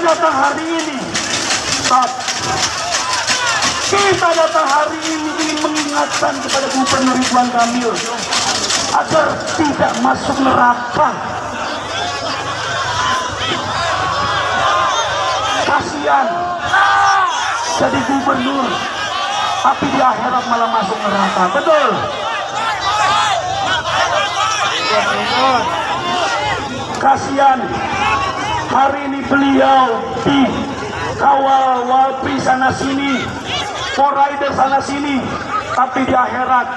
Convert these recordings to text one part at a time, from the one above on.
datang hari ini, Stop. Kita datang hari ini ingin mengingatkan kepada Gubernur Ridwan Kamil agar tidak masuk neraka. Kasihan jadi gubernur, tapi di akhirat malah masuk neraka. Betul. Kasihan hari ini beliau di kawal walpi sana sini, poraider sana sini, tapi di akhirat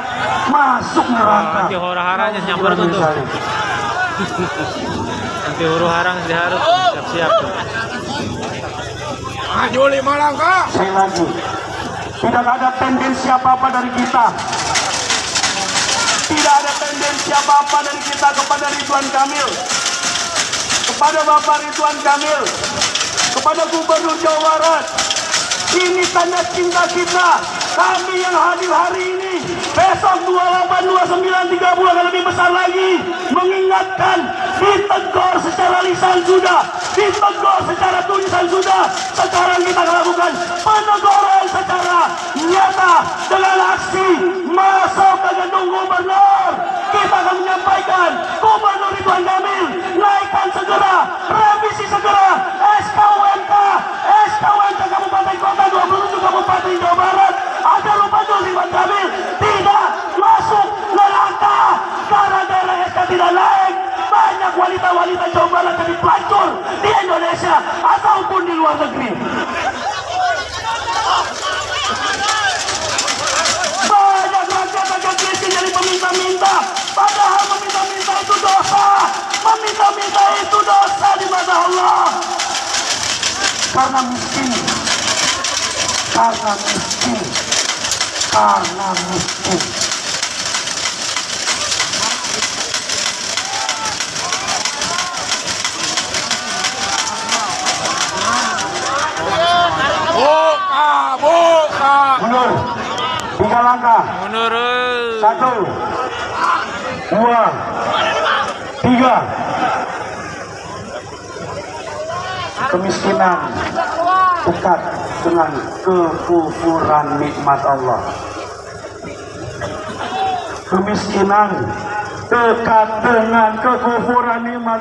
masuk neraka. Nanti hura-haranya nyamper tuh. Nanti huru harang sih harus siap-siap. Maju lima langkah. Saya lagi, tidak ada tendensi apa-apa dari kita. Tidak ada tendensi apa-apa dari kita kepada Ridwan Kamil. Kepada Bapak Ridwan Kamil. Kepada Gubernur Jawa Barat. Ini tanda cinta kita. Kami yang hadir hari ini. Besok 28, 29, 30 akan lebih besar lagi. Mengingatkan. Ditegur secara lisan sudah. Ditegur secara tulisan sudah. Sekarang kita akan lakukan peneguran secara nyata. Dengan aksi masuk ke gedung gubernur. SK tidak naik. Banyak wanita-wanita Barat jadi pelacur di Indonesia ataupun di luar negeri. Banyak rakyat-rakyat miskin jadi peminta-minta. Padahal meminta-minta itu dosa. Meminta-minta itu dosa di mata Allah. Karena miskin. Karena miskin. Karena miskin. Langkah. Satu, dua, tiga. Kemiskinan dekat dengan kekufuran nikmat Allah. Kemiskinan dekat dengan kekufuran nikmat